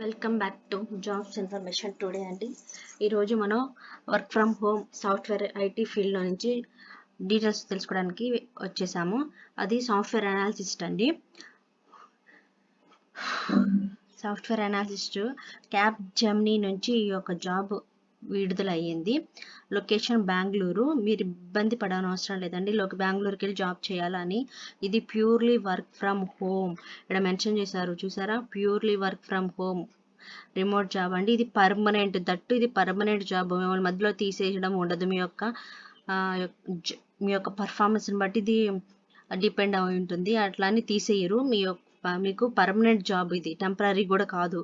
Welcome back to jobs information today అండి. ఈరోజు మనం work from home software IT ఫీల్డ్లో నుంచి డీటెయిల్స్ తెలుసుకోవడానికి వచ్చేసాము. అది సాఫ్ట్వేర్ అనాలిసిస్ట్ అండి. సాఫ్ట్వేర్ అనాలిసిస్ట్ క్యాప్ జర్మనీ నుంచి ఈ యొక్క జాబ్ విడుదలయ్యింది. లొకేషన్ బెంగళూరు. మీరు ఇబ్బంది పడనవసరం లేదండి. బెంగళూరుకి వెళ్ళి జాబ్ చేయాలని. ఇది ప్యూర్లీ వర్క్ ఫ్రమ్ హోమ్. ఇక్కడ మెన్షన్ చేశారు చూసారా? Purely work from home. Remote job అండి. ఇది పర్మనెంట్ దట్టు ఇది పర్మనెంట్ జాబ్. మిమ్మల్ని మధ్యలో తీసేయడం ఉండదు. మీ యొక్క మీ యొక్క పర్ఫార్మెన్స్ని బట్టి ఇది డిపెండ్ అయి ఉంటుంది. అట్లా అని తీసేయరు. మీ యొక్క మీకు పర్మనెంట్ జాబ్ ఇది. టెంపరీ కూడా కాదు.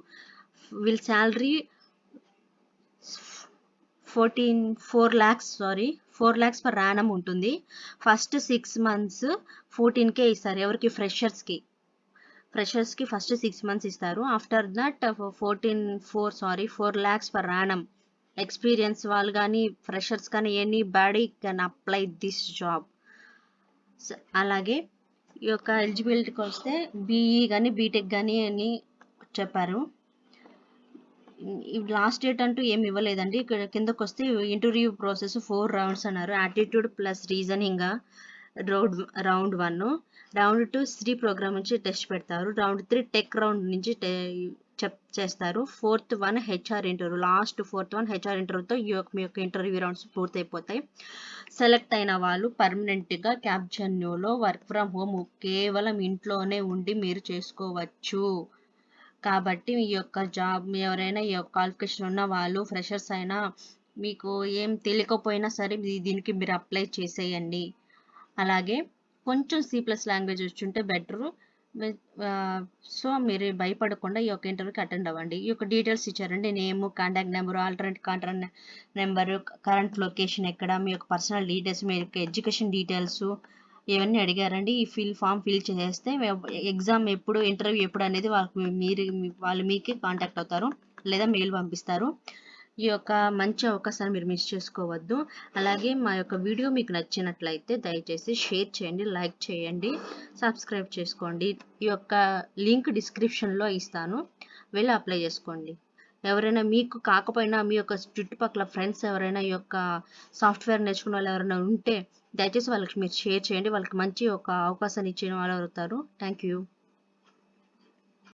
Well salary fourteen four lakhs sorry four lakhs per annum ఉంటుంది. ఫస్ట్ సిక్స్ మంత్స్ ఫోర్టీన్కే ఇస్తారు ఎవరికి? ఫ్రెషర్స్కి. ఫ్రెషర్స్కి ఫస్ట్ సిక్స్ మంత్స్ ఇస్తారు. After that fourteen four sorry four lakhs per annum. Experience వాళ్ళు కానీ ఫ్రెషర్స్ కానీ anybody can apply this job. అలాగే ఈ యొక్క ఎలిజిబిలిటీకి వస్తే బీఈ కానీ బీటెక్ కానీ అని చెప్పారు. లాస్ట్ డేట్ అంటూ ఏమి ఇవ్వలేదండి. ఇక్కడ కిందకు వస్తే ఇంటర్వ్యూ ప్రాసెస్ ఫోర్ రౌండ్స్ అన్నారు aptitude plus reasoning round round one round two Shri program నుంచి టెస్ట్ పెడతారు. రౌండ్ త్రీ టెక్ రౌండ్ నుంచి చెప్ చేస్తారు. Fourth one HR interview last fourth one HR ఇంటర్వ్యూతో ఈ యొక్క మీ యొక్క ఇంటర్వ్యూ రౌండ్స్ పూర్తయిపోతాయి. సెలెక్ట్ అయిన వాళ్ళు పర్మనెంట్గా క్యాప్చన్యూలో వర్క్ ఫ్రమ్ హోమ్ కేవలం ఇంట్లోనే ఉండి మీరు చేసుకోవచ్చు. కాబట్టి ఈ యొక్క జాబ్ ఎవరైనా ఈ యొక్క క్వాలిఫికేషన్ ఉన్న వాళ్ళు ఫ్రెషర్స్ అయినా మీకు ఏం తెలియకపోయినా సరే దీనికి మీరు అప్లై చేసేయండి. అలాగే కొంచెం సి ప్లస్ లాంగ్వేజ్ వచ్చుంటే బెటరు సో మీరు భయపడకుండా ఈ యొక్క ఇంటర్వ్యూకి అటెండ్ అవ్వండి. ఈ యొక్క డీటెయిల్స్ ఇచ్చారండి. Name contact number alternate contact number current location ఎక్కడ మీ యొక్క పర్సనల్ డీటెయిల్స్ మీ యొక్క ఎడ్యుకేషన్ డీటెయిల్స్ ఇవన్నీ అడిగారండి. ఈ ఫిల్ ఫామ్ ఫిల్ చేస్తే ఎగ్జామ్ ఎప్పుడు ఇంటర్వ్యూ ఎప్పుడు అనేది వాళ్ళకి మీరు వాళ్ళు మీకే కాంటాక్ట్ అవుతారు లేదా మెయిల్ పంపిస్తారు. ఈ యొక్క మంచి అవకాశాన్ని మీరు మిస్ చేసుకోవద్దు. అలాగే మా యొక్క వీడియో మీకు నచ్చినట్లయితే దయచేసి షేర్ చేయండి లైక్ చేయండి సబ్స్క్రైబ్ చేసుకోండి. ఈ యొక్క లింక్ డిస్క్రిప్షన్లో ఇస్తాను. వెళ్ళి అప్లై చేసుకోండి. ఎవరైనా మీకు కాకపోయినా మీ యొక్క చుట్టుపక్కల ఫ్రెండ్స్ ఎవరైనా ఈ యొక్క సాఫ్ట్వేర్ నేర్చుకున్న వాళ్ళు ఎవరైనా ఉంటే దయచేసి వాళ్ళకి మీరు షేర్ చేయండి. వాళ్ళకి మంచి ఒక అవకాశాన్ని ఇచ్చిన వాళ్ళు అవుతారు. Thank you